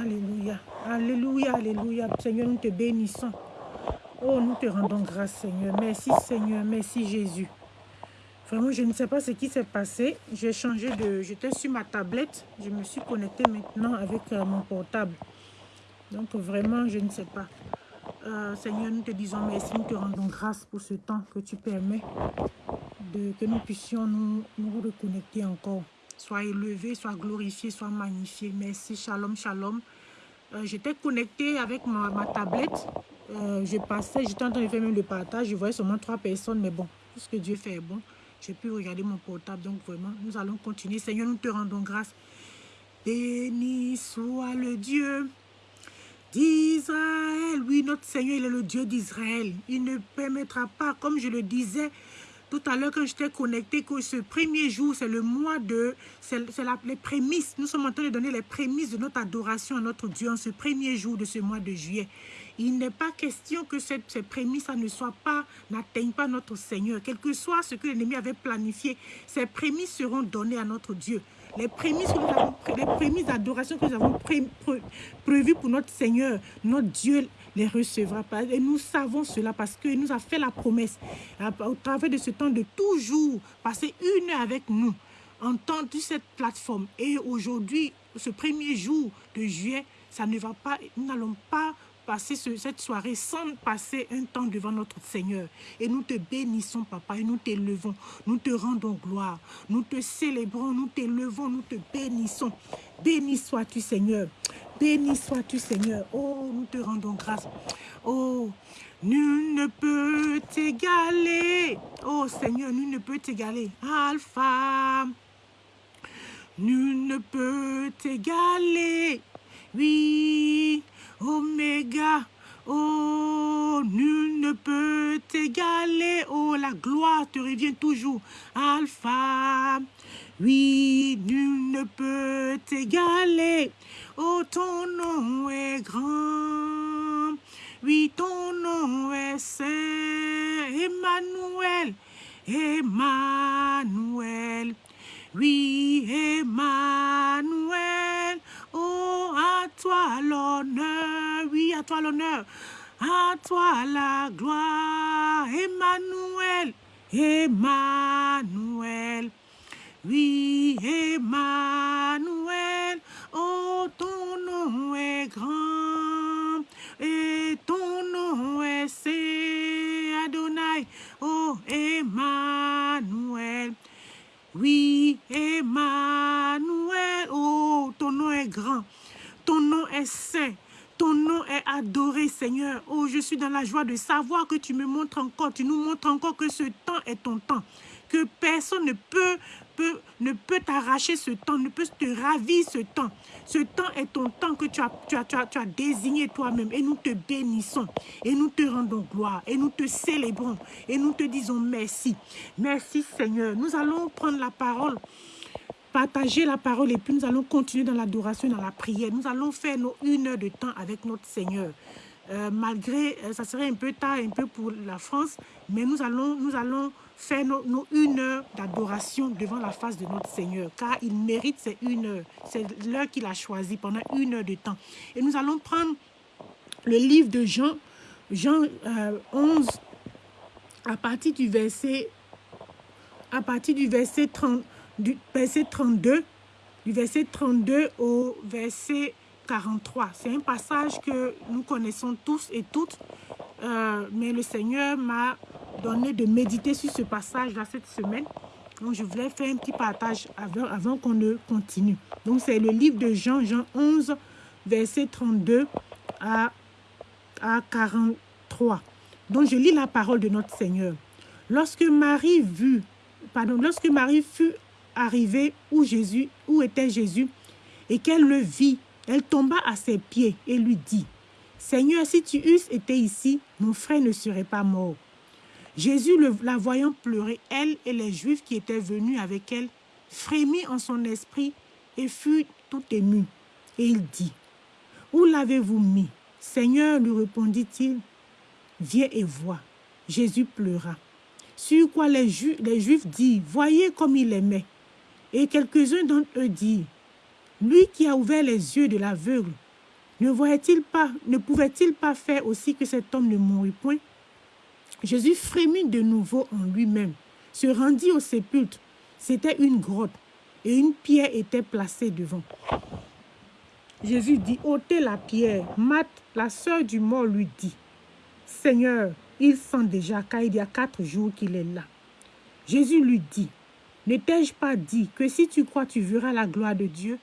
Alléluia. Alléluia, Alléluia. Seigneur, nous te bénissons. Oh, nous te rendons grâce, Seigneur. Merci, Seigneur. Merci, Jésus. Vraiment, je ne sais pas ce qui s'est passé. J'ai changé de... J'étais sur ma tablette. Je me suis connectée maintenant avec euh, mon portable. Donc, vraiment, je ne sais pas. Euh, Seigneur, nous te disons merci. Nous te rendons grâce pour ce temps que tu permets de, que nous puissions nous, nous reconnecter encore. Sois élevé, sois glorifié, sois magnifié. Merci, shalom, shalom. Euh, j'étais connectée avec ma, ma tablette. je passais, j'étais en train de faire même le partage. Je voyais seulement trois personnes, mais bon, tout ce que Dieu fait est bon. J'ai pu regarder mon portable, donc vraiment, nous allons continuer. Seigneur, nous te rendons grâce. Béni soit le Dieu d'Israël. Oui, notre Seigneur, il est le Dieu d'Israël. Il ne permettra pas, comme je le disais tout à l'heure quand j'étais connecté, que ce premier jour, c'est le mois de... C'est les prémices. Nous sommes en train de donner les prémices de notre adoration à notre Dieu en ce premier jour de ce mois de juillet. Il n'est pas question que cette, ces prémices ne pas, n'atteignent pas notre Seigneur. Quel que soit ce que l'ennemi avait planifié, ces prémices seront données à notre Dieu. Les prémices, les prémices d'adoration que nous avons prévues pour notre Seigneur, notre Dieu les recevra pas. Et nous savons cela parce qu'il nous a fait la promesse au travers de ce temps de toujours passer une heure avec nous en temps de cette plateforme. Et aujourd'hui, ce premier jour de juillet, ça ne va pas, nous n'allons pas passer cette soirée sans passer un temps devant notre Seigneur. Et nous te bénissons, Papa, et nous t'élevons. Nous te rendons gloire. Nous te célébrons, nous t'élevons, nous te bénissons. Béni sois-tu, Seigneur. Béni sois-tu, Seigneur. Oh, nous te rendons grâce. Oh, nul ne peut t'égaler. Oh, Seigneur, nul ne peut t'égaler. Alpha. Nul ne peut t'égaler. Oui, Oméga, oh, nul ne peut t'égaler, oh, la gloire te revient toujours, Alpha, oui, nul ne peut t'égaler, oh, ton nom est grand, oui, ton nom est saint, Emmanuel, Emmanuel, oui, Emmanuel, Oh, à toi l'honneur, oui, à toi l'honneur, à toi la gloire, Emmanuel, Emmanuel, oui, Emmanuel, oh, ton nom est grand, et ton nom est Saint. Adonai, oh, Emmanuel, oui, Emmanuel, oh, ton nom est grand, ton nom est saint, ton nom est adoré, Seigneur. Oh, je suis dans la joie de savoir que tu me montres encore, tu nous montres encore que ce temps est ton temps, que personne ne peut ne peut t'arracher ce temps, ne peut te ravir ce temps. Ce temps est ton temps que tu as, tu as, tu as, tu as désigné toi-même. Et nous te bénissons. Et nous te rendons gloire. Et nous te célébrons. Et nous te disons merci. Merci Seigneur. Nous allons prendre la parole partager la parole et puis nous allons continuer dans l'adoration, dans la prière. Nous allons faire nos une heure de temps avec notre Seigneur. Euh, malgré, euh, ça serait un peu tard, un peu pour la France, mais nous allons, nous allons faire nos, une heure d'adoration devant la face de notre Seigneur, car il mérite ces une heure. C'est l'heure qu'il a choisi pendant une heure de temps. Et nous allons prendre le livre de Jean, Jean 11, euh, à partir du verset, à partir du verset, 30, du verset 32, du verset 32 au verset 43. C'est un passage que nous connaissons tous et toutes, euh, mais le Seigneur m'a donné de méditer sur ce passage-là cette semaine. Donc, je voulais faire un petit partage avant, avant qu'on ne continue. Donc, c'est le livre de Jean, Jean 11, verset 32 à, à 43. Donc, je lis la parole de notre Seigneur. Lorsque Marie pardon, lorsque Marie fut arrivée où Jésus, où était Jésus, et qu'elle le vit, elle tomba à ses pieds et lui dit, Seigneur, si tu eusses été ici, mon frère ne serait pas mort. Jésus, la voyant pleurer, elle et les Juifs qui étaient venus avec elle, frémit en son esprit et fut tout ému. Et il dit, Où l'avez-vous mis? Seigneur, lui répondit-il, viens et vois. Jésus pleura. Sur quoi les, les Juifs disent, voyez comme il aimait. Et quelques-uns d'entre eux disent, lui qui a ouvert les yeux de l'aveugle, Ne voyait-il pas, ne pouvait-il pas faire aussi que cet homme ne mourût point? Jésus frémit de nouveau en lui-même, se rendit au sépulcre. C'était une grotte et une pierre était placée devant. Jésus dit, ôtez la pierre. Marthe, la sœur du mort, lui dit, Seigneur, il sent déjà car il y a quatre jours qu'il est là. Jésus lui dit, ne t'ai-je pas dit que si tu crois, tu verras la gloire de Dieu?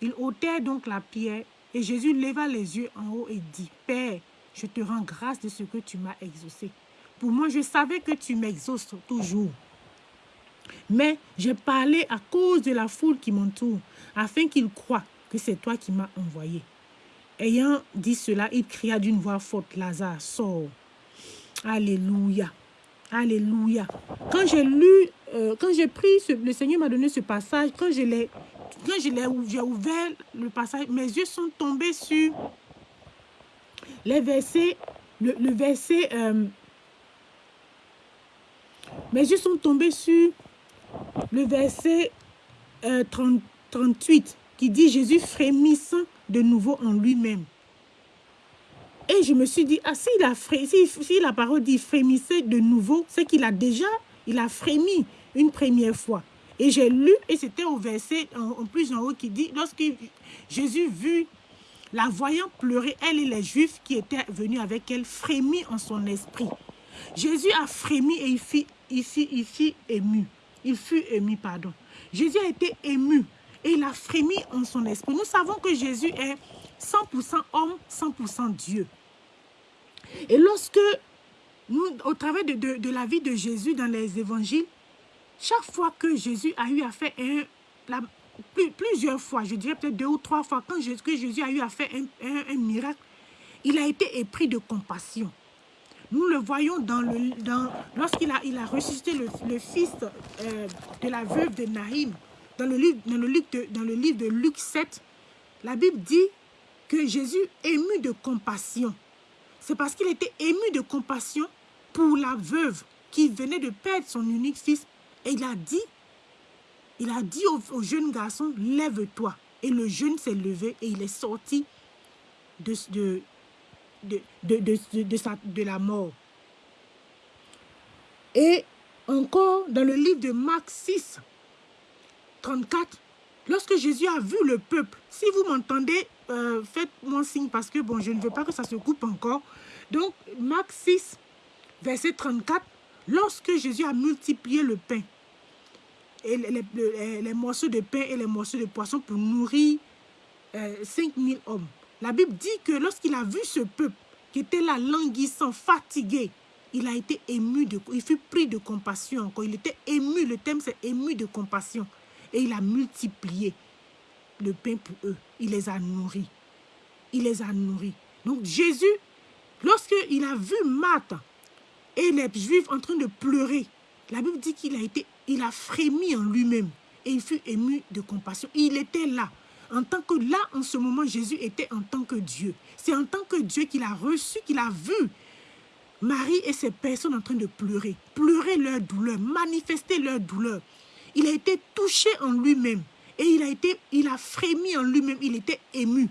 Il ôtait donc la pierre et Jésus leva les yeux en haut et dit, Père, je te rends grâce de ce que tu m'as exaucé. Pour moi, je savais que tu m'exauces toujours. Mais j'ai parlé à cause de la foule qui m'entoure, afin qu'ils croient que c'est toi qui m'as envoyé. Ayant dit cela, il cria d'une voix forte, Lazare, sors. Alléluia. Alléluia. Quand j'ai lu, euh, quand j'ai pris, le Seigneur m'a donné ce passage, quand je l'ai j'ai ouvert le passage, mes yeux sont tombés sur les versets, le, verset, euh, mes yeux sont tombés sur le verset 30, euh, 38 qui dit Jésus frémissant de nouveau en lui-même. Et je me suis dit, ah, s'il a si, si la parole dit frémissait de nouveau, c'est qu'il a déjà, il a frémi une première fois. Et j'ai lu, et c'était au verset en, plus en haut qui dit, lorsque Jésus vu la voyant pleurer, elle et les Juifs qui étaient venus avec elle, frémit en son esprit. Jésus a frémi et il fut, il fut ému. Il fut ému, pardon. Jésus a été ému et il a frémi en son esprit. Nous savons que Jésus est 100% homme, 100% Dieu. Et lorsque, nous, au travers de, de, la vie de Jésus dans les évangiles, chaque fois que Jésus a eu à faire un, la, plusieurs fois, je dirais peut-être deux ou trois fois, quand Jésus, a eu à faire un, miracle, il a été épris de compassion. Nous le voyons dans le, dans, lorsqu'il a, il a ressuscité le, fils euh, de la veuve de Naïm, dans le, livre, dans, le livre de, dans le livre de Luc 7, la Bible dit que Jésus ému de compassion. C'est parce qu'il était ému de compassion pour la veuve qui venait de perdre son unique fils. Et il a dit, il a dit au, jeune garçon, lève-toi. Et le jeune s'est levé et il est sorti de, la mort. Et encore dans le livre de Marc 6, 34, lorsque Jésus a vu le peuple, si vous m'entendez, euh, faites-moi signe parce que bon, je ne veux pas que ça se coupe encore. Donc, Marc 6, verset 34, lorsque Jésus a multiplié le pain, et les, morceaux de pain et les morceaux de poisson pour nourrir euh, 5000 hommes. La Bible dit que lorsqu'il a vu ce peuple qui était là languissant, fatigué, il a été ému, de, il fut pris de compassion encore. Il était ému, le thème c'est ému de compassion. Et il a multiplié le pain pour eux. Il les a nourris. Il les a nourris. Donc Jésus, lorsqu'il a vu Marthe et les Juifs en train de pleurer, la Bible dit qu'il a été, il a frémi en lui-même et il fut ému de compassion. Il était là. En tant que là, en ce moment, Jésus était en tant que Dieu. C'est en tant que Dieu qu'il a reçu, qu'il a vu Marie et ses personnes en train de pleurer. Pleurer leur douleur, manifester leur douleur. Il a été touché en lui-même. Et il a, été, il a frémi en lui-même, il était ému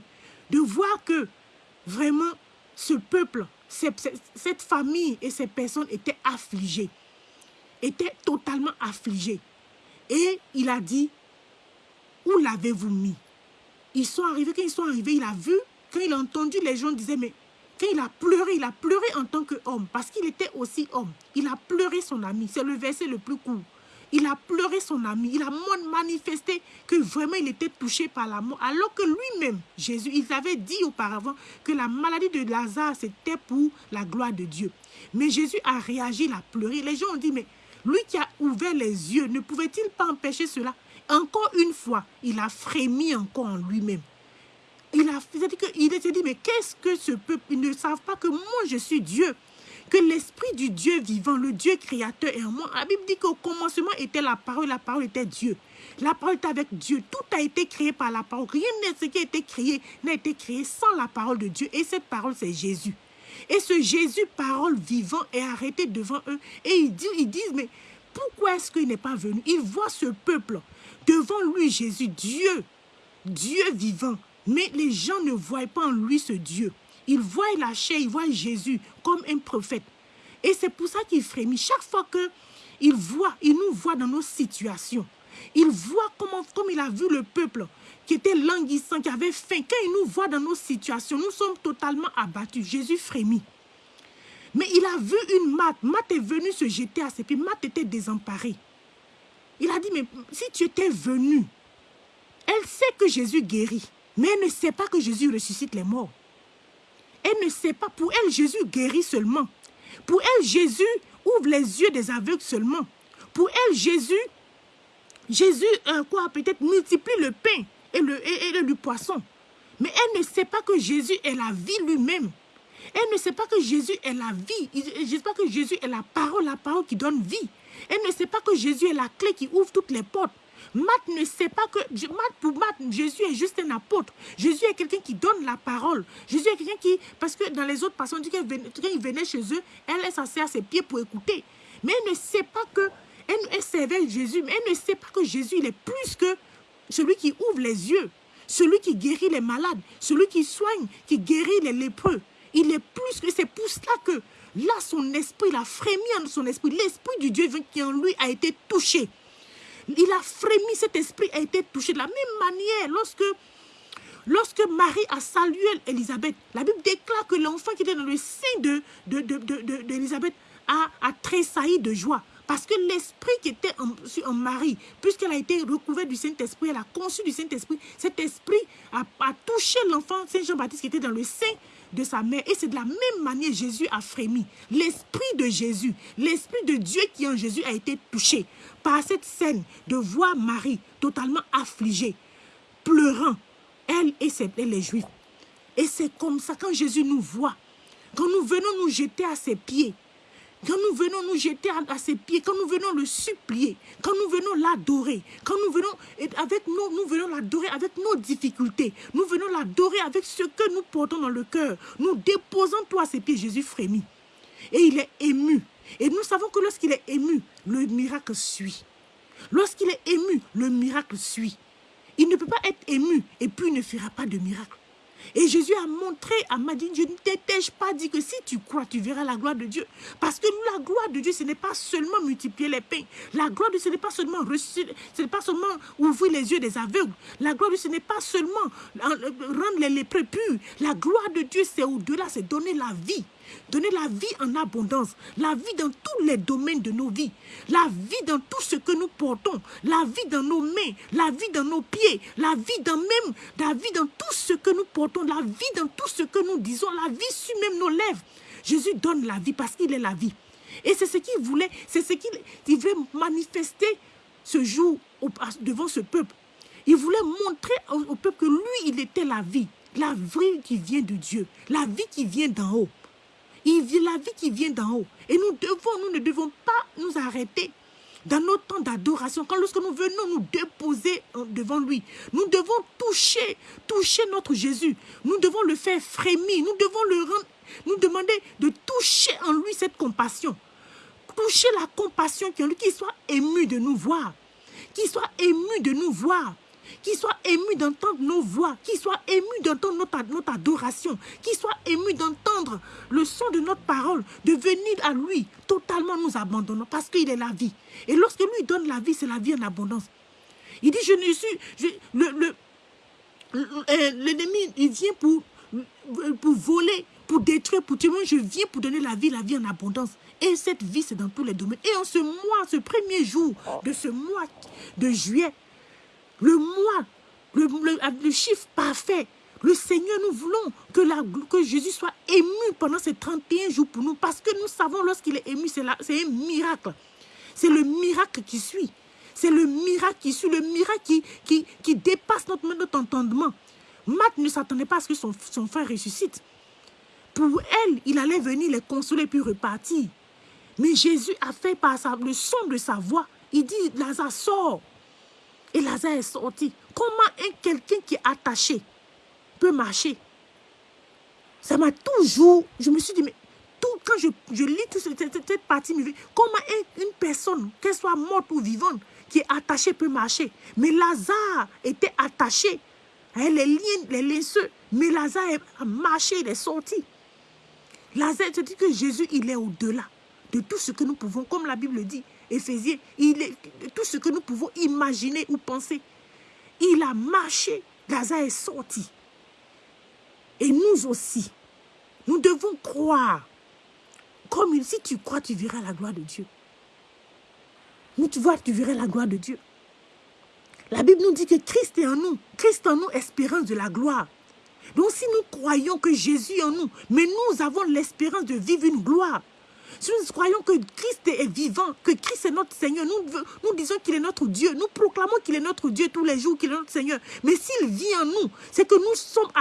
de voir que vraiment ce peuple, cette famille et ces personnes étaient affligées, étaient totalement affligées. Et il a dit, où l'avez-vous mis? Ils sont arrivés, quand ils sont arrivés, il a vu, quand il a entendu les gens disaient, mais quand il a pleuré, il a pleuré en tant qu'homme, parce qu'il était aussi homme. Il a pleuré son ami, c'est le verset le plus court. Il a pleuré son ami. Il a manifesté que vraiment il était touché par la mort. Alors que lui-même, Jésus, il avait dit auparavant que la maladie de Lazare, c'était pour la gloire de Dieu. Mais Jésus a réagi, il a pleuré. Les gens ont dit, mais lui qui a ouvert les yeux, ne pouvait-il pas empêcher cela? Encore une fois, il a frémi encore en lui-même. Il a s'est dit, mais qu'est-ce que ce peuple? Ils ne savent pas que moi, je suis Dieu que l'esprit du Dieu vivant, le Dieu créateur est en moi. La Bible dit qu'au commencement était la parole, la parole était Dieu. La parole était avec Dieu. Tout a été créé par la parole. Rien de ce qui a été créé n'a été créé sans la parole de Dieu. Et cette parole, c'est Jésus. Et ce Jésus, parole vivant, est arrêté devant eux. Et ils disent, ils disent mais pourquoi est-ce qu'il n'est pas venu? Ils voient ce peuple devant lui, Jésus, Dieu, Dieu vivant, Mais les gens ne voient pas en lui ce Dieu. Ils voient la chair, ils voient Jésus comme un prophète. Et c'est pour ça qu'il frémit. Chaque fois qu'il voit, il nous voit dans nos situations. Il voit comment, comme il a vu le peuple qui était languissant, qui avait faim. Quand il nous voit dans nos situations, nous sommes totalement abattus. Jésus frémit. Mais il a vu une Mat. Mat est venue se jeter à ses pieds. Mat était désemparée. Il a dit, mais si tu étais venu, elle sait que Jésus guérit, mais elle ne sait pas que Jésus ressuscite les morts. Elle ne sait pas. Pour elle, Jésus guérit seulement. Pour elle, Jésus ouvre les yeux des aveugles seulement. Pour elle, Jésus, Jésus, euh, quoi, peut-être multiplie le pain et le, et poisson. Mais elle ne sait pas que Jésus est la vie lui-même. Elle ne sait pas que Jésus est la vie. Elle ne sait pas que Jésus est la parole, la parole qui donne vie. Elle ne sait pas que Jésus est la clé qui ouvre toutes les portes. Matt ne sait pas que, pour Matt, Jésus est juste un apôtre. Jésus est quelqu'un qui donne la parole. Jésus est quelqu'un qui, parce que dans les autres personnes, on dit quand il venait chez eux, elle s'asseyait à ses pieds pour écouter. Mais elle ne sait pas que, elle, elle servait Jésus, mais elle ne sait pas que Jésus, il est plus que celui qui ouvre les yeux, celui qui guérit les malades, celui qui soigne, qui guérit les lépreux. Il est plus que, c'est pour cela que là, son esprit, il a frémi en son esprit. L'esprit du Dieu qui en lui a été touché. Il a frémi, cet esprit a été touché. De la même manière, lorsque, lorsque Marie a salué Elisabeth, la Bible déclare que l'enfant qui était dans le sein a, a tressailli de joie. Parce que l'esprit qui était en, Marie, puisqu'elle a été recouverte du Saint-Esprit, elle a conçu du Saint-Esprit, cet esprit a, touché l'enfant Saint Jean-Baptiste qui était dans le sein de sa mère. Et c'est de la même manière Jésus a frémi. L'esprit de Jésus, l'esprit de Dieu qui en Jésus a été touché par cette scène de voir Marie totalement affligée, pleurant, elle et, ses, les Juifs. Et c'est comme ça, quand Jésus nous voit, quand nous venons nous jeter à ses pieds, quand nous venons nous jeter à, ses pieds, quand nous venons le supplier, quand nous venons l'adorer, quand nous venons avec nous, venons l'adorer avec nos difficultés, nous venons l'adorer avec ce que nous portons dans le cœur, nous déposons toi à ses pieds, Jésus frémit. Et il est ému. Et nous savons que lorsqu'il est ému, le miracle suit. Lorsqu'il est ému, le miracle suit. Il ne peut pas être ému et puis il ne fera pas de miracle. Et Jésus a montré à Madine, je ne t'ai-je pas dit que si tu crois, tu verras la gloire de Dieu. Parce que la gloire de Dieu, ce n'est pas seulement multiplier les pains. La gloire de Dieu, ce n'est pas seulement ce n'est pas seulement ouvrir les yeux des aveugles. La gloire de Dieu, ce n'est pas seulement rendre les lépreux purs. La gloire de Dieu, c'est au-delà, c'est donner la vie. Donner la vie en abondance, la vie dans tous les domaines de nos vies, la vie dans tout ce que nous portons, la vie dans nos mains, la vie dans nos pieds, la vie dans même, la vie dans tout ce que nous portons, la vie dans tout ce que nous disons, la vie sur même nos lèvres. Jésus donne la vie parce qu'il est la vie. Et c'est ce qu'il voulait, c'est ce qu'il voulait manifester ce jour devant ce peuple. Il voulait montrer au, peuple que lui, il était la vie. La vie qui vient de Dieu, la vie qui vient d'en haut. Il vit la vie qui vient d'en haut. Et nous devons, nous ne devons pas nous arrêter dans notre temps d'adoration, quand lorsque nous venons nous déposer devant lui, nous devons toucher, toucher notre Jésus. Nous devons le faire frémir. Nous devons nous demander de toucher en lui cette compassion. Toucher la compassion qui en lui, qu'il soit ému de nous voir. Qu'il soit ému de nous voir qui soit ému d'entendre nos voix, qui soit ému d'entendre notre, notre adoration, qui soit ému d'entendre le son de notre parole, de venir à lui, totalement nous abandonnons, parce qu'il est la vie. Et lorsque lui donne la vie, c'est la vie en abondance. Il dit, je ne suis... le, euh, L'ennemi, il vient pour, pour voler, pour détruire, pour tuer. Je viens pour donner la vie, la vie en abondance. Et cette vie, c'est dans tous les domaines. Et en ce mois, ce premier jour de ce mois de juillet, le mois, le, chiffre parfait. Le Seigneur, nous voulons que, que Jésus soit ému pendant ces 31 jours pour nous. Parce que nous savons lorsqu'il est ému, c'est un miracle. C'est le miracle qui suit. C'est le miracle qui suit, le miracle qui, qui, dépasse notre, entendement. Matt ne s'attendait pas à ce que son, son frère ressuscite. Pour elle, il allait venir les consoler puis repartir. Mais Jésus a fait par le son de sa voix. Il dit, Lazare, sort. Et Lazare est sorti. Comment quelqu'un qui est attaché peut marcher? Ça m'a toujours... Je me suis dit, mais tout, quand je, je lis toute cette, cette, partie, comment une personne, qu'elle soit morte ou vivante, qui est attachée peut marcher? Mais Lazare était attaché Elle les liens, les linceux. Mais Lazare a marché, il est sorti. Lazare te dit que Jésus, il est au-delà de tout ce que nous pouvons, comme la Bible dit, Éphésiens, tout ce que nous pouvons imaginer ou penser. Il a marché, Lazare est sorti. Et nous aussi, nous devons croire. Comme si tu crois, tu verras la gloire de Dieu. Nous, tu vois, tu verras la gloire de Dieu. La Bible nous dit que Christ est en nous. Christ en nous, espérance de la gloire. Donc si nous croyons que Jésus est en nous, mais nous avons l'espérance de vivre une gloire. Si nous croyons que Christ est vivant, que Christ est notre Seigneur, nous, nous disons qu'il est notre Dieu. Nous proclamons qu'il est notre Dieu tous les jours, qu'il est notre Seigneur. Mais s'il vit en nous, c'est que nous, sommes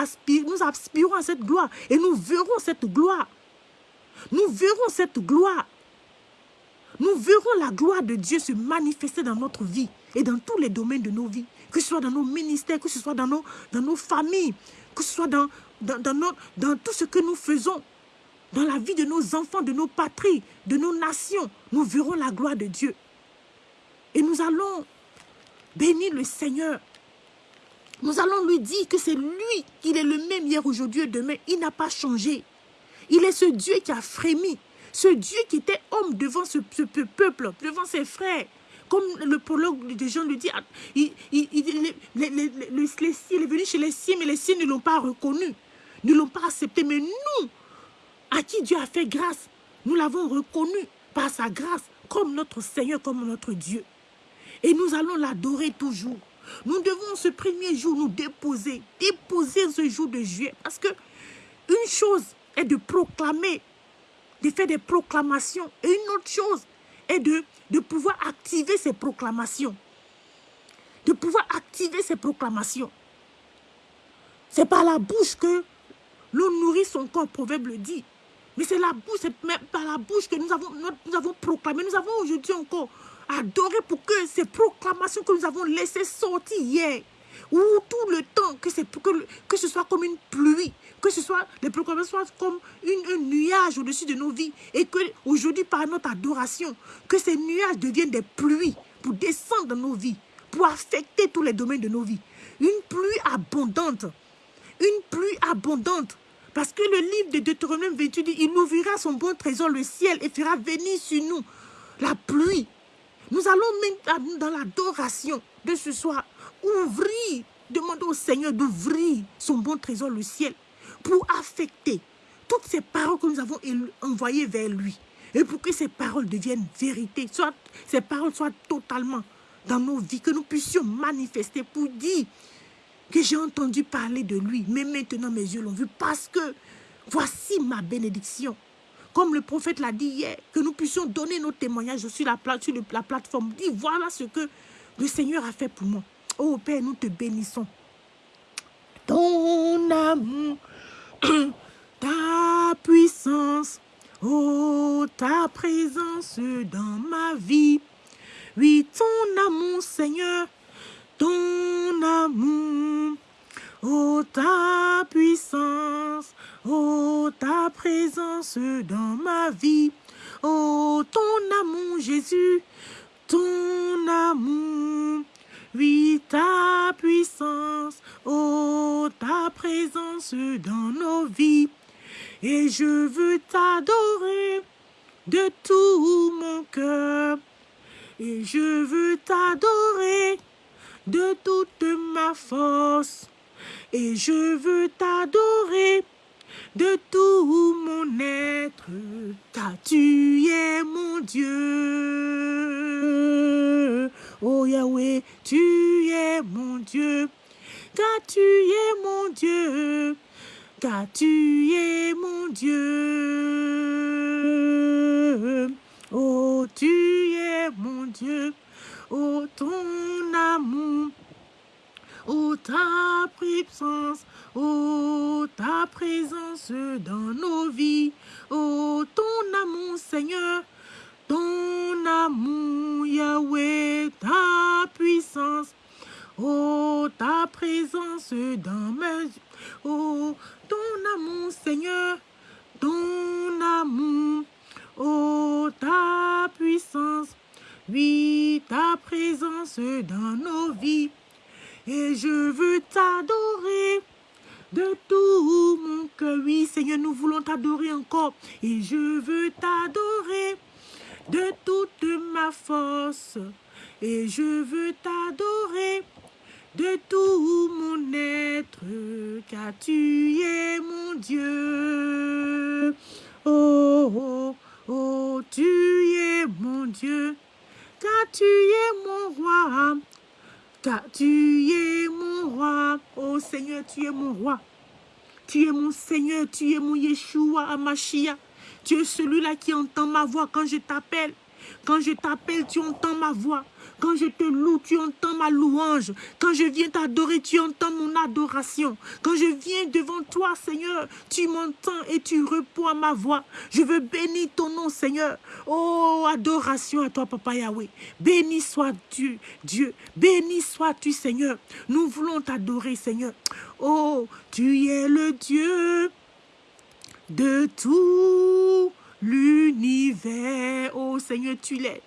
nous aspirons à cette gloire. Et nous verrons cette gloire. Nous verrons cette gloire. Nous verrons la gloire de Dieu se manifester dans notre vie et dans tous les domaines de nos vies. Que ce soit dans nos ministères, que ce soit dans nos, dans nos familles, que ce soit dans, dans, dans, dans tout ce que nous faisons, dans la vie de nos enfants, de nos patries, de nos nations, nous verrons la gloire de Dieu. Et nous allons bénir le Seigneur. Nous allons lui dire que c'est lui, qu'il est le même hier, aujourd'hui et demain. Il n'a pas changé. Il est ce Dieu qui a frémi. Ce Dieu qui était homme devant ce, peuple, devant ses frères. Comme le prologue de Jean le dit, il, il, est venu chez les siens, mais les siens ne l'ont pas reconnu, ne l'ont pas accepté. Mais nous, à qui Dieu a fait grâce, nous l'avons reconnu par sa grâce comme notre Seigneur, comme notre Dieu. Et nous allons l'adorer toujours. Nous devons ce premier jour nous déposer, déposer ce jour de juillet. Parce que une chose est de proclamer, de faire des proclamations. Et une autre chose est de, de pouvoir activer ces proclamations. De pouvoir activer ces proclamations. C'est par la bouche que l'on nourrit son corps, proverbe le dit. Mais c'est la bouche, c'est même par la bouche que nous avons, nous avons proclamé. Nous avons aujourd'hui encore adoré pour que ces proclamations que nous avons laissées sortir hier, ou tout le temps, que, que, que ce soit comme une pluie, que ce soit les proclamations soient comme une, un nuage au-dessus de nos vies, et que aujourd'hui par notre adoration, que ces nuages deviennent des pluies pour descendre dans nos vies, pour affecter tous les domaines de nos vies. Une pluie abondante, une pluie abondante parce que le livre de Deutéronome 28 dit, il ouvrira son bon trésor, le ciel, et fera venir sur nous la pluie. Nous allons même dans l'adoration de ce soir ouvrir, demander au Seigneur d'ouvrir son bon trésor, le ciel, pour affecter toutes ces paroles que nous avons envoyées vers lui. Et pour que ces paroles deviennent vérité, soit ces paroles soient totalement dans nos vies, que nous puissions manifester pour dire que j'ai entendu parler de lui, mais maintenant mes yeux l'ont vu parce que voici ma bénédiction. Comme le prophète l'a dit hier, que nous puissions donner nos témoignages sur la, plateforme. Dis, voilà ce que le Seigneur a fait pour moi. Oh Père, nous te bénissons. Ton amour, ta puissance, oh ta présence dans ma vie. Oui, ton amour, Seigneur, ton amour, oh ta puissance, oh ta présence dans ma vie, oh ton amour Jésus, ton amour, oui ta puissance, oh ta présence dans nos vies, et je veux t'adorer de tout mon cœur, et je veux t'adorer de toute ma force. Et je veux t'adorer de tout mon être, car tu es mon Dieu. Oh Yahweh, tu es mon Dieu, car tu es mon Dieu, car tu es mon Dieu. Oh, tu es mon Dieu. Oh, ton amour, oh, ta puissance, oh, ta présence dans nos vies, oh, ton amour, Seigneur, ton amour, Yahweh, ta puissance, oh, ta présence dans mes... Oh, ton amour, Seigneur, ton amour, oh, ta puissance, oui, ta présence dans nos vies. Et je veux t'adorer de tout mon cœur. Oui, Seigneur, nous voulons t'adorer encore. Et je veux t'adorer de toute ma force. Et je veux t'adorer de tout mon être, car tu es mon Dieu. Oh, oh, oh, tu es mon Dieu, car tu es mon roi. Car tu es mon roi. Oh Seigneur, tu es mon roi. Tu es mon Seigneur, tu es mon Yeshua Amashia. Tu es celui-là qui entend ma voix quand je t'appelle. Quand je t'appelle, tu entends ma voix. Quand je te loue, tu entends ma louange. Quand je viens t'adorer, tu entends mon adoration. Quand je viens devant toi, Seigneur, tu m'entends et tu réponds à ma voix. Je veux bénir ton nom, Seigneur. Oh, adoration à toi, Papa Yahweh. Béni soit tu, Dieu. Béni sois-tu, Seigneur. Nous voulons t'adorer, Seigneur. Oh, tu es le Dieu de tout l'univers. Oh Seigneur, tu l'es.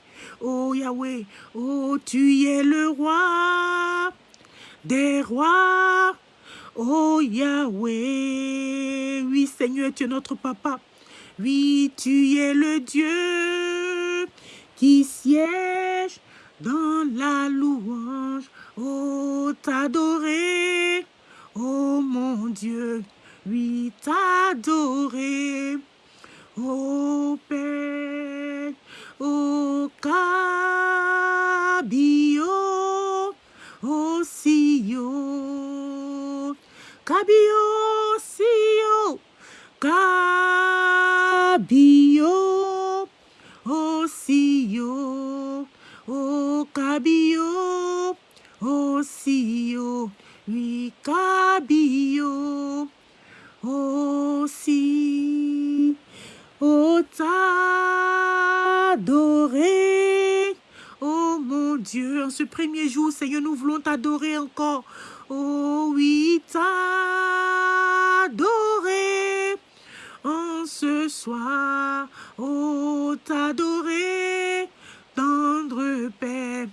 Oh Yahweh, oh tu es le roi des rois. Oh Yahweh, oui Seigneur, tu es notre papa. Oui, tu es le Dieu qui siège dans la louange. Oh, t'adorer, oh mon Dieu, oui, t'adorer. Oh Père, oh Sio. Oh, t'adorer. Oh mon Dieu, en ce premier jour, Seigneur, nous voulons t'adorer encore. Oh oui, t'adorer. En ce soir, oh t'adorer. Tendre Père,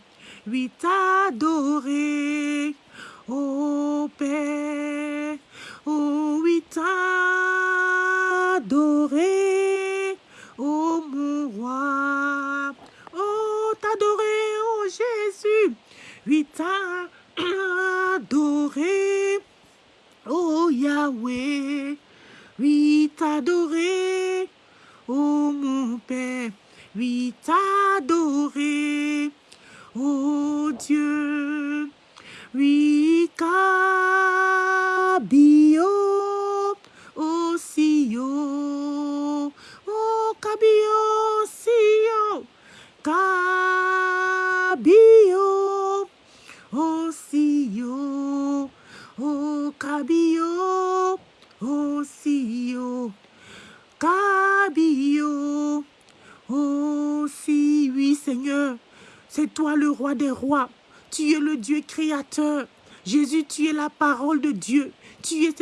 oui, t'adorer. Oh Père, oh oui, t'adorer. Oh mon roi, oh t'adorer, oh Jésus, oui t'adorer, oh Yahweh, oui t'adorer, oh mon Père, oui t'adorer, oh Dieu, oui cabio, oh Sio, oh cabio, Sio, cabio, oh Sio, oh cabio, oh Sio, cabio, oh si, oui Seigneur, c'est toi le roi des rois, tu es le Dieu créateur. Jésus, tu es la parole de Dieu. Tu es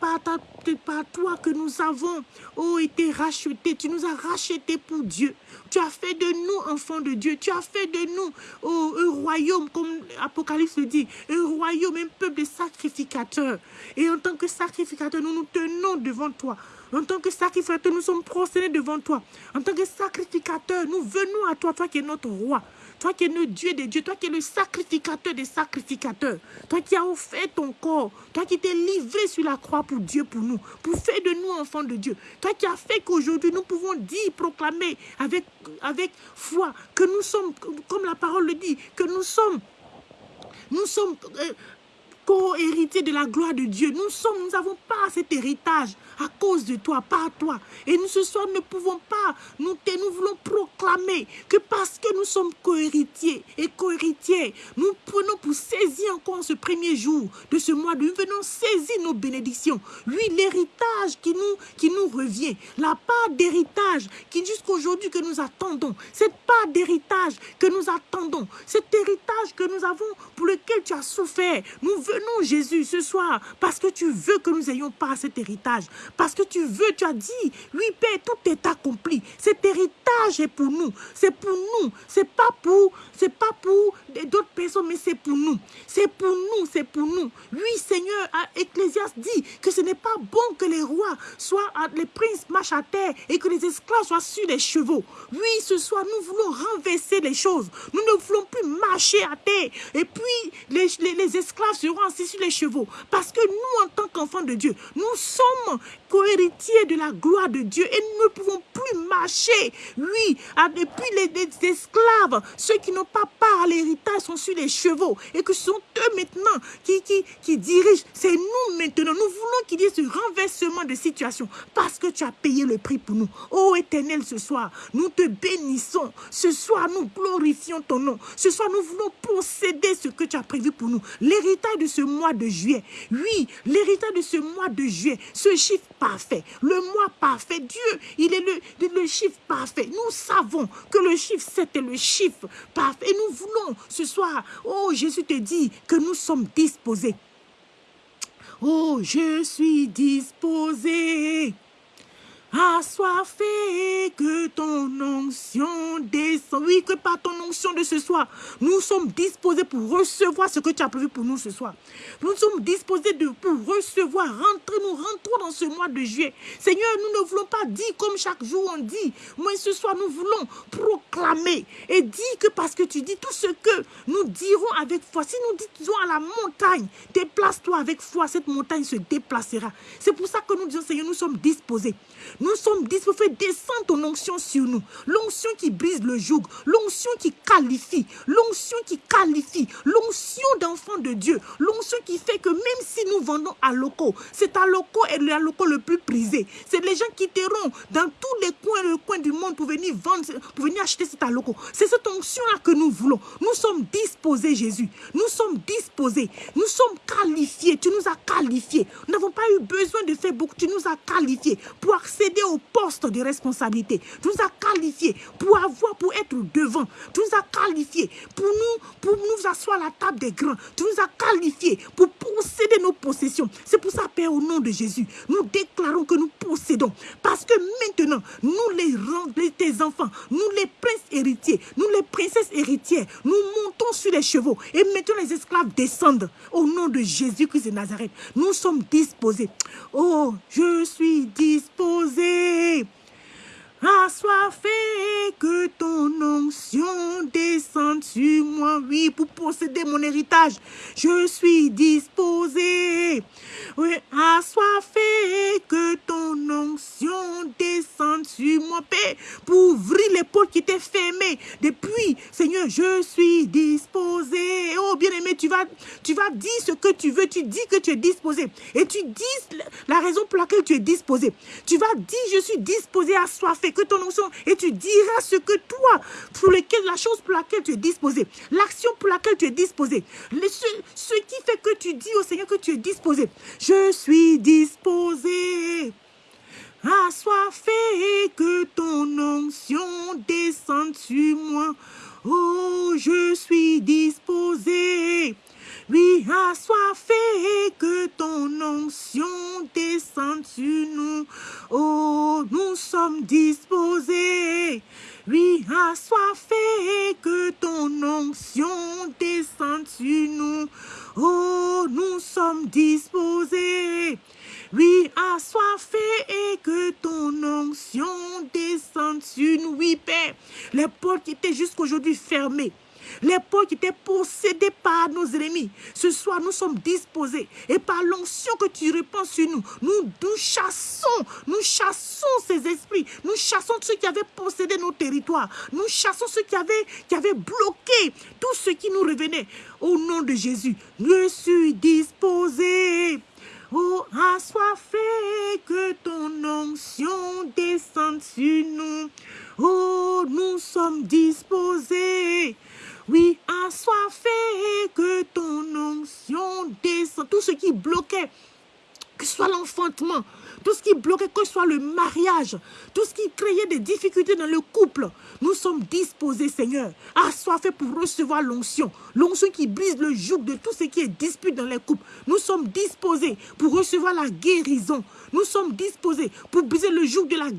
par, ta, par toi que nous avons oh, été rachetés. Tu nous as rachetés pour Dieu. Tu as fait de nous enfants de Dieu. Tu as fait de nous oh, un royaume, comme l'Apocalypse le dit, un royaume, un peuple de sacrificateurs. Et en tant que sacrificateurs, nous nous tenons devant toi. En tant que sacrificateurs, nous sommes prosternés devant toi. En tant que sacrificateurs, nous venons à toi, toi qui es notre roi. Toi qui es le Dieu des dieux, toi qui es le sacrificateur des sacrificateurs, toi qui as offert ton corps, toi qui t'es livré sur la croix pour Dieu, pour nous, pour faire de nous enfants de Dieu, toi qui as fait qu'aujourd'hui nous pouvons dire, proclamer avec, avec foi que nous sommes, comme la parole le dit, que nous sommes, nous sommes euh, co-héritiers de la gloire de Dieu. Nous sommes, nous n'avons pas cet héritage à cause de toi, par toi. Et nous ce soir ne pouvons pas, nous, nous voulons proclamer que parce que nous sommes co-héritiers et co-héritiers, nous prenons pour saisir encore ce premier jour de ce mois, nous venons saisir nos bénédictions. Lui, l'héritage qui nous, qui nous revient, la part d'héritage qui jusqu'aujourd'hui que nous attendons, cette part d'héritage que nous attendons, cet héritage que nous avons pour lequel tu as souffert, nous venons, Jésus, ce soir, parce que tu veux que nous ayons pas cet héritage. Parce que tu veux, tu as dit, oui, Père, tout est accompli. Cet héritage est pour nous. C'est pour nous. C'est pas pour, c'est pas pour d'autres personnes, mais c'est pour nous. C'est pour nous, c'est pour nous. Oui, Seigneur, Ecclésias dit que ce n'est pas bon que les rois soient, les princes marchent à terre et que les esclaves soient sur les chevaux. Oui, ce soir, nous voulons renverser les choses. Nous ne voulons plus marcher à terre. Et puis, les, esclaves seront assis sur les chevaux. Parce que nous, en tant qu'enfants de Dieu, nous sommes co-héritiers de la gloire de Dieu et nous ne pouvons plus marcher. Oui, et puis les, esclaves, ceux qui n'ont pas part à l'héritage sont sur les chevaux et que ce sont eux maintenant qui, qui, qui dirigent. C'est nous maintenant. Nous voulons qu'il y ait ce renversement de situation parce que tu as payé le prix pour nous. Ô éternel, ce soir, nous te bénissons. Ce soir, nous glorifions ton nom. Ce soir, nous voulons posséder ce que tu as prévu pour nous. L'héritage de ce mois de juillet. Oui, l'héritage de ce mois de juillet. Ce chiffre parfait. Le mois parfait. Dieu, il est le, le chiffre parfait. Nous savons que le chiffre 7 est le chiffre parfait. Et nous voulons ce soir, oh Jésus te dit que nous sommes disposés. Oh, je suis disposé fait que ton onction descend. Oui, que par ton onction de ce soir, nous sommes disposés pour recevoir ce que tu as prévu pour nous ce soir. Nous sommes disposés pour recevoir, rentrer, nous rentrons dans ce mois de juillet. Seigneur, nous ne voulons pas dire comme chaque jour on dit, mais ce soir nous voulons proclamer et dire que parce que tu dis tout ce que nous dirons avec foi, si nous disons à la montagne, déplace-toi avec foi, cette montagne se déplacera. C'est pour ça que nous disons, Seigneur, nous sommes disposés. Nous sommes disposés, descendre ton onction sur nous. L'onction qui brise le joug, l'onction qui qualifie, l'onction qui qualifie, l'onction d'enfant de Dieu, l'onction qui fait que même si nous vendons à locaux, c'est à locaux et le locaux le plus prisé. C'est les gens qui quitteront dans tous les coins, le coin du monde pour venir vendre, pour venir acheter cet locaux. C'est cette onction-là que nous voulons. Nous sommes disposés, Jésus. Nous sommes disposés. Nous sommes qualifiés. Tu nous as qualifiés. Nous n'avons pas eu besoin de faire beaucoup. Tu nous as qualifiés pour accéder au poste de responsabilité. Tu nous as qualifiés pour avoir, pour être devant. Tu nous as qualifiés pour nous, pour nous asseoir à la table des grands. Tu nous as qualifiés pour posséder nos possessions. C'est pour ça, Père, au nom de Jésus, nous déclarons que nous possédons. Parce que maintenant, nous les, tes enfants, nous les princes héritiers, nous les princesses héritières, nous montons sur les chevaux et maintenant les esclaves descendent. Au nom de Jésus-Christ de Nazareth, nous sommes disposés. Oh, je suis disposé Suzy! Fait que ton onction descende sur moi, oui, pour posséder mon héritage. Je suis disposé. Oui, fait que ton onction descende sur moi, Père, pour ouvrir les portes qui étaient fermées depuis. Seigneur, je suis disposé. Oh, bien-aimé, tu vas, tu vas dire ce que tu veux. Tu dis que tu es disposé. Et tu dis la raison pour laquelle tu es disposé. Tu vas dire, je suis disposé à fait que ton onction, et tu diras ce que toi, pour lequel, la chose pour laquelle tu es disposé, l'action pour laquelle tu es disposé, ce, ce qui fait que tu dis au Seigneur que tu es disposé. Je suis disposé. fait que ton onction descende sur moi. Oh, je suis disposé. Oui, fait que ton onction descende sur nous. Oh, nous sommes disposés. Oui, fait que ton onction descende sur nous. Oh, nous sommes disposés. Oui, fait que ton onction descende sur nous. Oui, Père, les portes qui étaient jusqu'aujourd'hui fermées. Les portes qui étaient possédées par nos ennemis. Ce soir, nous sommes disposés. Et par l'onction que tu répands sur nous, nous, nous chassons, nous chassons ces esprits. Nous chassons ceux qui avaient possédé nos territoires. Nous chassons ceux qui avaient, qui avaient bloqué tout ce qui nous revenait. Au nom de Jésus, je suis disposé. Oh, fait que ton onction descende sur nous. Oh, nous sommes disposés. Oui, fait que ton onction descende. Tout ce qui bloquait que ce soit l'enfantement, tout ce qui bloquait, que ce soit le mariage, tout ce qui créait des difficultés dans le couple, nous sommes disposés, Seigneur, assoiffés pour recevoir l'onction. L'onction qui brise le joug de tout ce qui est dispute dans les couples. Nous sommes disposés pour recevoir la guérison. Nous sommes disposés pour briser le joug de la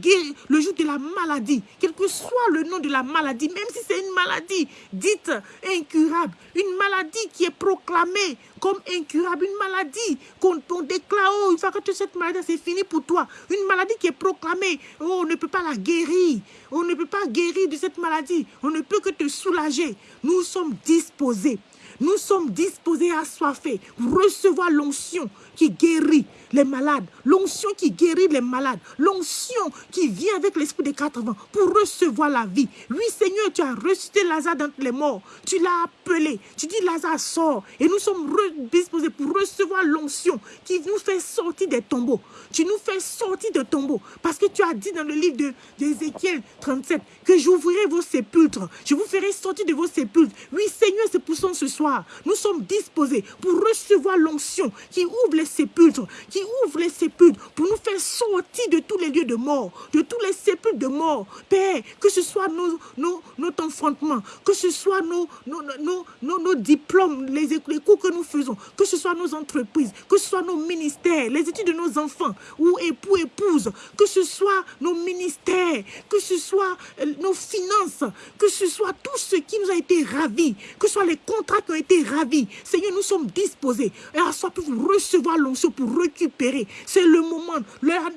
le joug de la maladie, quel que soit le nom de la maladie, même si c'est une maladie dite incurable, une maladie qui est proclamée comme incurable, une maladie qu'on déclare, oh, une fois que tu cette maladie, c'est fini pour toi. Une maladie qui est proclamée, oh, on ne peut pas la guérir. On ne peut pas guérir de cette maladie. On ne peut que te soulager. Nous sommes disposés. Nous sommes disposés à pour recevoir l'onction qui guérit les malades, l'onction qui guérit les malades, l'onction qui vient avec l'esprit des 80 pour recevoir la vie. Oui, Seigneur, tu as ressuscité Lazare d'entre les morts. Tu l'as appelé. Tu dis, Lazare sort. Et nous sommes disposés pour recevoir l'onction qui nous fait sortir des tombeaux. Tu nous fais sortir des tombeaux. Parce que tu as dit dans le livre d'Ézéchiel 37 que j'ouvrirai vos sépulcres. Je vous ferai sortir de vos sépulcres. Oui, Seigneur, c'est pour ça ce soir. Nous sommes disposés pour recevoir l'onction qui ouvre les sépulcres, qui ouvre les sépulcres pour nous faire sortir de tous les lieux de mort, de tous les sépulcres de mort. Père, que ce soit nos, nos, notre enfantement, que ce soit nos, nos, nos, nos diplômes, les, les cours que nous faisons, que ce soit nos entreprises, que ce soit nos ministères, les études de nos enfants, ou époux, épouses, que ce soit nos ministères, que ce soit euh, nos finances, que ce soit tout ce qui nous a été ravi, que ce soit les contrats qui été ravis. Seigneur, nous sommes disposés à soi pour recevoir l'onction, pour récupérer. C'est le moment,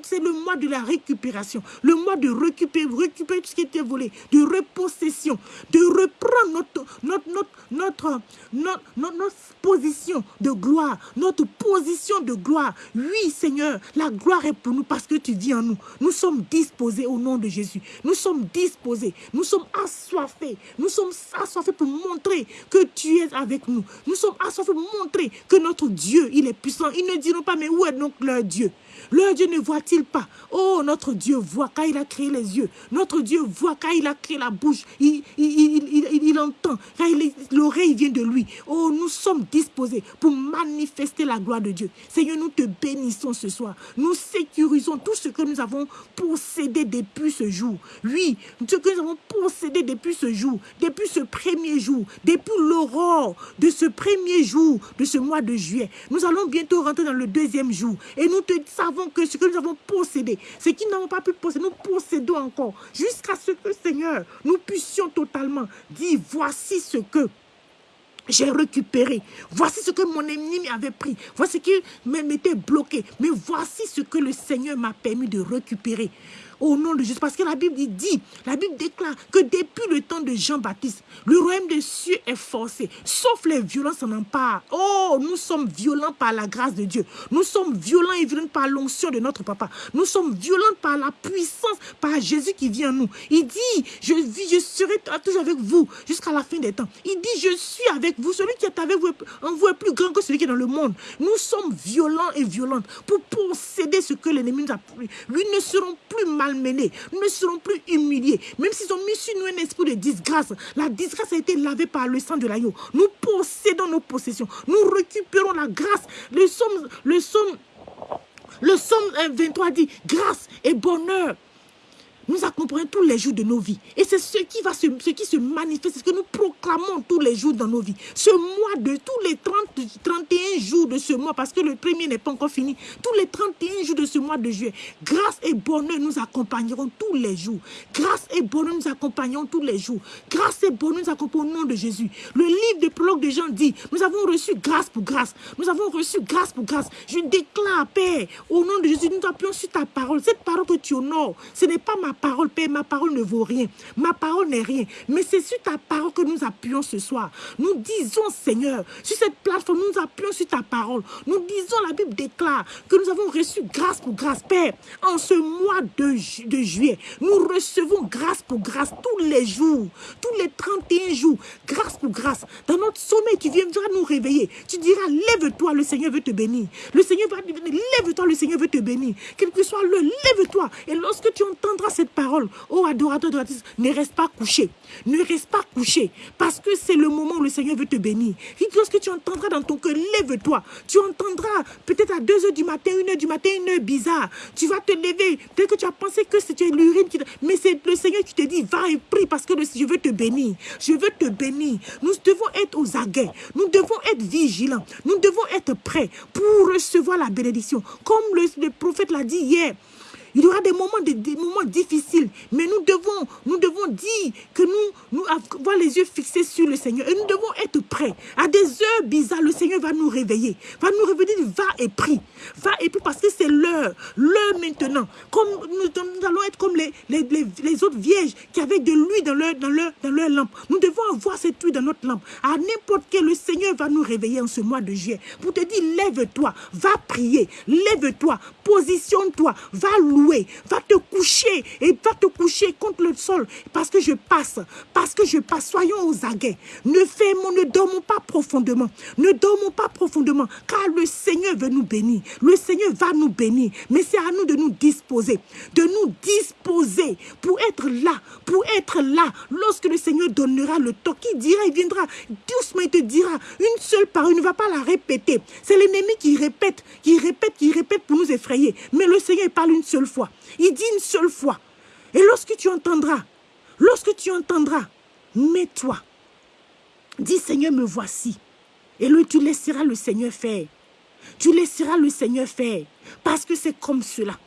c'est le mois de la récupération, le mois de récupérer, récupérer tout ce qui était volé, de repossession, de reprendre notre, notre, notre, notre, notre, notre position de gloire, notre position de gloire. Oui, Seigneur, la gloire est pour nous parce que tu vis en nous. Nous sommes disposés au nom de Jésus. Nous sommes disposés. Nous sommes assoiffés. Nous sommes assoiffés pour montrer que tu es avec nous. Sommes assoiffés pour montrer que notre Dieu, il est puissant. Ils ne diront pas, mais où est donc leur Dieu? Leur Dieu ne voit-il pas? Oh, notre Dieu voit quand il a créé les yeux. Notre Dieu voit quand il a créé la bouche. Il, entend l'oreille vient de lui. Oh, nous sommes disposés pour manifester la gloire de Dieu. Seigneur, nous te bénissons ce soir. Nous sécurisons tout ce que nous avons possédé depuis ce jour. Oui, ce que nous avons possédé depuis ce jour, depuis ce premier jour, depuis l'aurore de ce premier jour de ce mois de juillet. Nous allons bientôt rentrer dans le deuxième jour. Et nous te savons que ce que nous avons possédé, ce qui n'avons pas pu posséder, nous possédons encore. Jusqu'à ce que, Seigneur, nous puissions totalement dire, voici ce que j'ai récupéré. Voici ce que mon ennemi m'avait pris. Voici ce qui m'était bloqué. Mais voici ce que le Seigneur m'a permis de récupérer au nom de Jésus. Parce que la Bible dit, la Bible déclare que depuis le temps de Jean-Baptiste, le royaume des cieux est forcé, sauf les violences en empare. Oh, nous sommes violents par la grâce de Dieu. Nous sommes violents et violents par l'onction de notre papa. Nous sommes violents par la puissance, par Jésus qui vient à nous. Il dit, je vis, je serai toujours avec vous jusqu'à la fin des temps. Il dit, je suis avec vous. Celui qui est avec vous en vous est plus grand que celui qui est dans le monde. Nous sommes violents et violentes pour posséder ce que l'ennemi nous a pris. Lui ne seront plus mal malmenés, nous ne serons plus humiliés. Même s'ils ont mis sur nous un esprit de disgrâce, la disgrâce a été lavée par le sang de l'agneau. Nous possédons nos possessions. Nous récupérons la grâce. Le somme, le somme, le somme 23 dit grâce et bonheur nous accompagnons tous les jours de nos vies. Et c'est ce qui va se, ce qui se manifeste, ce que nous proclamons tous les jours dans nos vies. Ce mois de tous les 30, 31 jours de ce mois, parce que le premier n'est pas encore fini, tous les 31 jours de ce mois de juillet, grâce et bonheur nous accompagneront tous les jours. Grâce et bonheur nous accompagnons tous les jours. Grâce et bonheur nous accompagnons au nom de Jésus. Le livre de prologue de Jean dit, nous avons reçu grâce pour grâce. Nous avons reçu grâce pour grâce. Je déclare, Père, au nom de Jésus, nous appuyons sur ta parole. Cette parole que tu honores, ce n'est pas ma parole, Père, ma parole ne vaut rien. Ma parole n'est rien. Mais c'est sur ta parole que nous appuyons ce soir. Nous disons, Seigneur, sur cette plateforme, nous appuyons sur ta parole. Nous disons, la Bible déclare que nous avons reçu grâce pour grâce, Père. En ce mois de, de juillet, nous recevons grâce pour grâce tous les jours, tous les 31 jours, grâce pour grâce. Dans notre sommeil, tu viendras nous réveiller. Tu diras, lève-toi, le Seigneur veut te bénir. Le Seigneur va te bénir. Lève-toi, le Seigneur veut te bénir. Quel que soit le, lève-toi. Et lorsque tu entendras cette cette parole, oh adorateur, adoratrice, ne reste pas couché. Ne reste pas couché. Parce que c'est le moment où le Seigneur veut te bénir. Lorsque tu entendras dans ton cœur, lève-toi. Tu entendras peut-être à 2 h du matin, 1 h du matin, une heure bizarre. Tu vas te lever. Peut-être que tu as pensé que c'était l'urine. Qui... Mais c'est le Seigneur qui te dit, va et prie parce que je veux te bénir. Je veux te bénir. Nous devons être aux aguets. Nous devons être vigilants. Nous devons être prêts pour recevoir la bénédiction. Comme le prophète l'a dit hier. Il y aura des moments, des, moments difficiles, mais nous devons, nous devons dire que nous, nous avoir les yeux fixés sur le Seigneur et nous devons être prêts. À des heures bizarres, le Seigneur va nous réveiller, va nous réveiller, va et prie, va et prie parce que c'est l'heure, l'heure maintenant. Comme nous, allons être comme les, les, les, autres vierges qui avaient de l'huile dans leur, dans, leur, dans leur lampe. Nous devons avoir cette huile dans notre lampe. À n'importe quel, le Seigneur va nous réveiller en ce mois de juillet pour te dire, lève-toi, va prier, lève-toi, positionne-toi, va louer, va te coucher et va te coucher contre le sol parce que je passe, parce que je passe. Soyons aux aguets. Ne fermons, ne dormons pas profondément. Ne dormons pas profondément car le Seigneur veut nous bénir. Le Seigneur va nous bénir. Mais c'est à nous de nous disposer, de nous disposer pour être là, pour être là lorsque le Seigneur donnera le temps. Qui dira, il viendra doucement, il te dira une seule parole, il ne va pas la répéter. C'est l'ennemi qui répète, qui répète, qui répète pour nous effrayer. Mais le Seigneur parle une seule fois. Il dit une seule fois. Et lorsque tu entendras, lorsque tu entendras, mets-toi. Dis Seigneur, me voici. Et là, tu laisseras le Seigneur faire. Tu laisseras le Seigneur faire. Parce que c'est comme cela.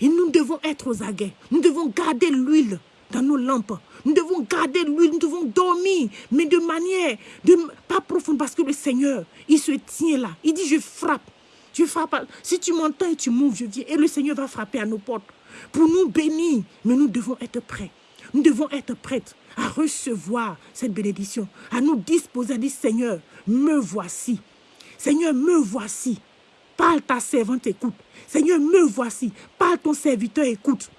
Et nous devons être aux aguets. Nous devons garder l'huile dans nos lampes. Nous devons garder l'huile, nous devons dormir, mais de manière de, pas profonde, parce que le Seigneur, il se tient là. Il dit, je frappe. Tu frappes. Si tu m'entends et tu m'ouvres, je viens. Et le Seigneur va frapper à nos portes pour nous bénir. Mais nous devons être prêts. Nous devons être prêts à recevoir cette bénédiction, à nous disposer, à dire Seigneur, me voici. Seigneur, me voici. Parle ta servante, écoute. Seigneur, me voici. Parle ton serviteur, écoute.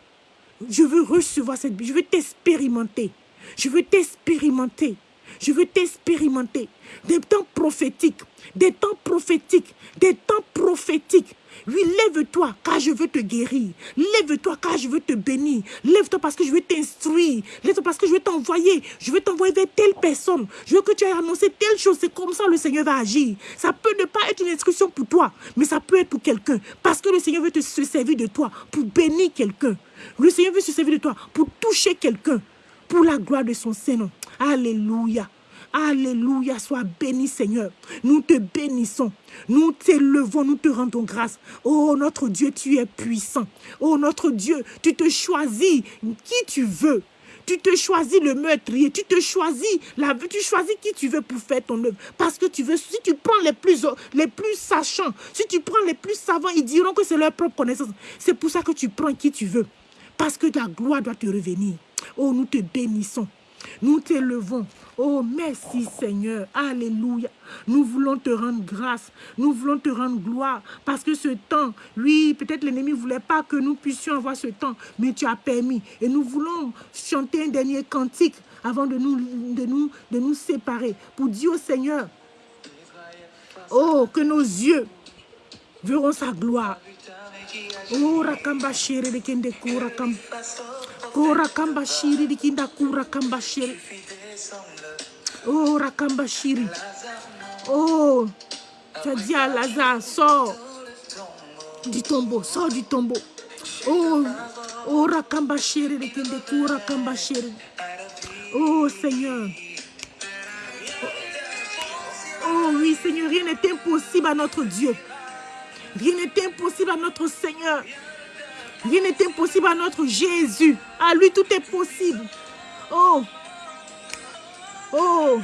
Je veux recevoir cette Je veux t'expérimenter. Je veux t'expérimenter. Je veux t'expérimenter. Des temps prophétiques, des temps prophétiques, des temps prophétiques. Oui, lève-toi car je veux te guérir. Lève-toi car je veux te bénir. Lève-toi parce que je veux t'instruire. Lève-toi parce que je veux t'envoyer. Je veux t'envoyer vers telle personne. Je veux que tu aies annoncé telle chose. C'est comme ça le Seigneur va agir. Ça peut ne pas être une instruction pour toi, mais ça peut être pour quelqu'un. Parce que le Seigneur veut se servir de toi pour bénir quelqu'un. Le Seigneur veut se servir de toi pour toucher quelqu'un. Pour la gloire de son Seigneur. Alléluia. Alléluia, sois béni Seigneur. Nous te bénissons. Nous t'élevons, nous te rendons grâce. Oh notre Dieu, tu es puissant. Oh notre Dieu, tu te choisis qui tu veux. Tu te choisis le meurtrier, tu te choisis, la, tu choisis qui tu veux pour faire ton œuvre. Parce que tu veux, si tu prends les plus, les plus sachants, si tu prends les plus savants, ils diront que c'est leur propre connaissance. C'est pour ça que tu prends qui tu veux. Parce que ta gloire doit te revenir. Oh, nous te bénissons. Nous t'élevons. Oh, merci Seigneur. Alléluia. Nous voulons te rendre grâce. Nous voulons te rendre gloire. Parce que ce temps, oui, peut-être l'ennemi ne voulait pas que nous puissions avoir ce temps. Mais tu as permis. Et nous voulons chanter un dernier cantique avant de nous, de nous, de nous séparer. Pour dire au Seigneur, oh, que nos yeux verront sa gloire. Oh, rakamba de Kora kamba shiri dikinda kura kamba shiri. Oh, rakamba shiri. Oh, tu as dit à Lazare, sors du tombeau, sors du tombeau. Oh, oh, rakamba shiri kamba shiri. Oh, Seigneur. Oh oui, Seigneur, rien n'est impossible à notre Dieu. Rien n'est impossible à notre Seigneur. Rien n'est impossible à notre Jésus. À lui, tout est possible. Oh. Oh.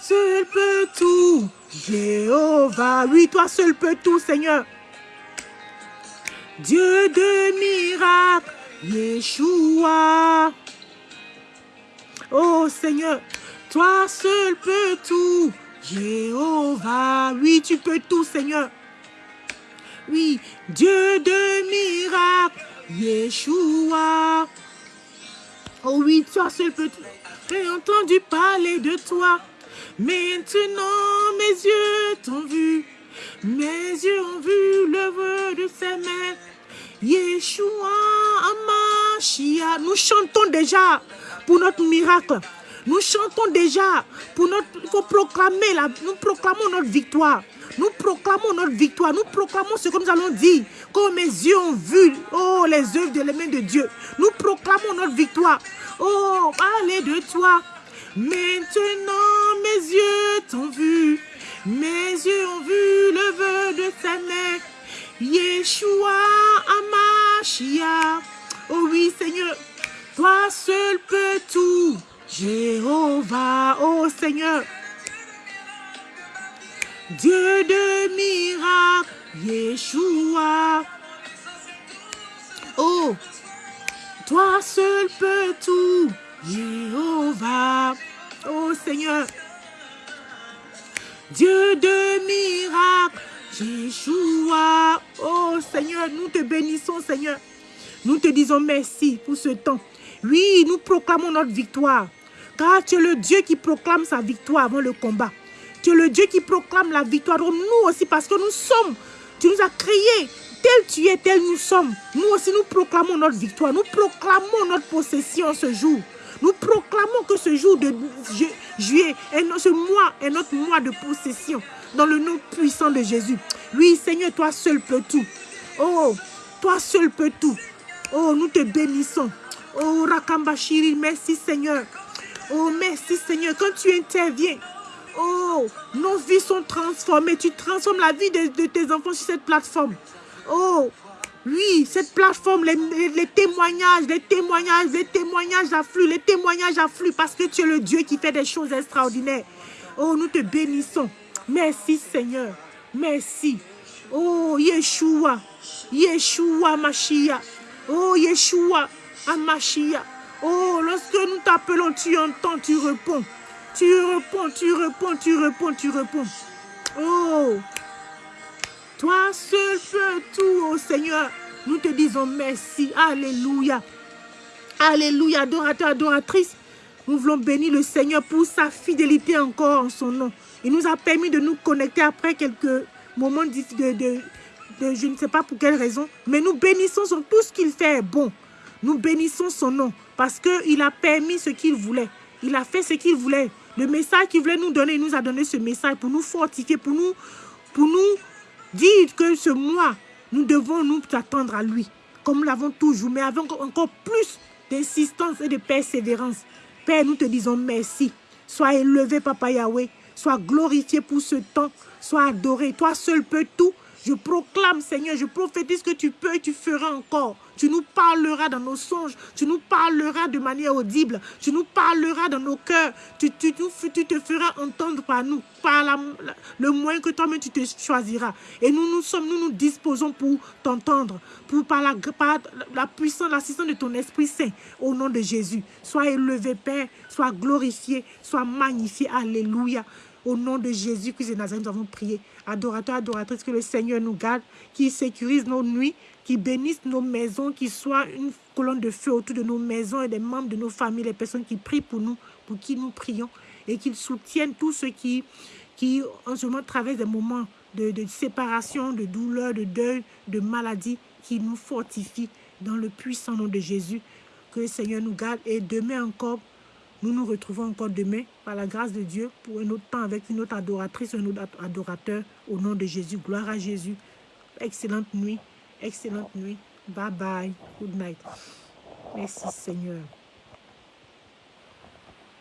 Seul peut tout. Jéhovah. Oui, toi seul peux tout, Seigneur. Dieu de miracles. Yeshua. Oh Seigneur, toi seul peux tout. Jéhovah, oui, tu peux tout, Seigneur. Oui, Dieu de miracles, Yeshua. Oh oui, toi seul peux J'ai entendu parler de toi. Maintenant, mes yeux t'ont vu. Mes yeux ont vu l'œuvre de ses mains. Yeshua, Amman. Machia. Nous chantons déjà pour notre miracle. Nous chantons déjà pour notre... Il proclamer, la, nous proclamons notre victoire. Nous proclamons notre victoire. Nous proclamons ce que nous allons dire. Comme mes yeux ont vu, oh, les œuvres de les mains de Dieu. Nous proclamons notre victoire. Oh, allez de toi. Maintenant, mes yeux t'ont vu. Mes yeux ont vu le vœu de ta mère. Yeshua Amashia. Oh oui, Seigneur. Toi seul peux tout. Jéhovah, oh Seigneur. Dieu de miracles, Yeshua. Oh, toi seul peux tout, Jéhovah. Oh Seigneur, Dieu de miracles, Yeshua. Oh Seigneur, nous te bénissons Seigneur. Nous te disons merci pour ce temps. Oui, nous proclamons notre victoire. Car tu es le Dieu qui proclame sa victoire avant le combat. Tu es le Dieu qui proclame la victoire. Donc nous aussi, parce que nous sommes, tu nous as créés. Tel tu es, tel nous sommes. Nous aussi, nous proclamons notre victoire. Nous proclamons notre possession ce jour. Nous proclamons que ce jour de juillet, ce mois est notre mois de possession. Dans le nom puissant de Jésus. Oui, Seigneur, toi seul peux tout. Oh, toi seul peux tout. Oh, nous te bénissons. Oh, Rakambashiri, merci Seigneur. Oh, merci Seigneur. Quand tu interviens, oh, nos vies sont transformées. Tu transformes la vie de, tes enfants sur cette plateforme. Oh, oui, cette plateforme, les, témoignages, les témoignages, les témoignages affluent, les témoignages affluent parce que tu es le Dieu qui fait des choses extraordinaires. Oh, nous te bénissons. Merci Seigneur. Merci. Oh, Yeshua. Yeshua Mashiach. Oh, Yeshua Amashia. Oh, lorsque nous t'appelons, tu entends, tu réponds. Tu réponds, tu réponds, tu réponds, tu réponds. Oh, toi seul fais tout, oh Seigneur. Nous te disons merci. Alléluia. Alléluia, adorateur, adoratrice. Nous voulons bénir le Seigneur pour sa fidélité encore en son nom. Il nous a permis de nous connecter après quelques moments de, de, de je ne sais pas pour quelle raison. Mais nous bénissons sur tout ce qu'il fait bon. Nous bénissons son nom parce qu'il a permis ce qu'il voulait. Il a fait ce qu'il voulait. Le message qu'il voulait nous donner, il nous a donné ce message pour nous fortifier, pour nous, pour nous dire que ce mois, nous devons nous attendre à lui, comme nous l'avons toujours, mais avec encore plus d'insistance et de persévérance. Père, nous te disons merci. Sois élevé, Papa Yahweh. Sois glorifié pour ce temps. Sois adoré. Toi seul peux tout. Je proclame, Seigneur, je prophétise que tu peux et tu feras encore. Tu nous parleras dans nos songes. Tu nous parleras de manière audible. Tu nous parleras dans nos cœurs. Tu, te feras entendre par nous, par le moyen que toi-même tu te choisiras. Et nous nous sommes, nous nous disposons pour t'entendre, pour par la puissance, l'assistance de ton Esprit Saint, au nom de Jésus. Sois élevé, Père. Sois glorifié. Sois magnifié. Alléluia. Au nom de Jésus-Christ de Nazareth, nous avons prié. Adorateurs, adoratrices, que le Seigneur nous garde, qui sécurise nos nuits, qui bénisse nos maisons, qui soit une colonne de feu autour de nos maisons et des membres de nos familles, les personnes qui prient pour nous, pour qui nous prions, et qu'ils soutiennent tous ceux qui, en ce moment traversent des moments de, séparation, de douleur, de deuil, de maladie, qui nous fortifient dans le puissant nom de Jésus. Que le Seigneur nous garde et demain encore, nous nous retrouvons encore demain, par la grâce de Dieu, pour un autre temps avec une autre adoratrice, un autre adorateur, au nom de Jésus. Gloire à Jésus. Excellente nuit. Excellente nuit. Bye bye. Good night. Merci Seigneur.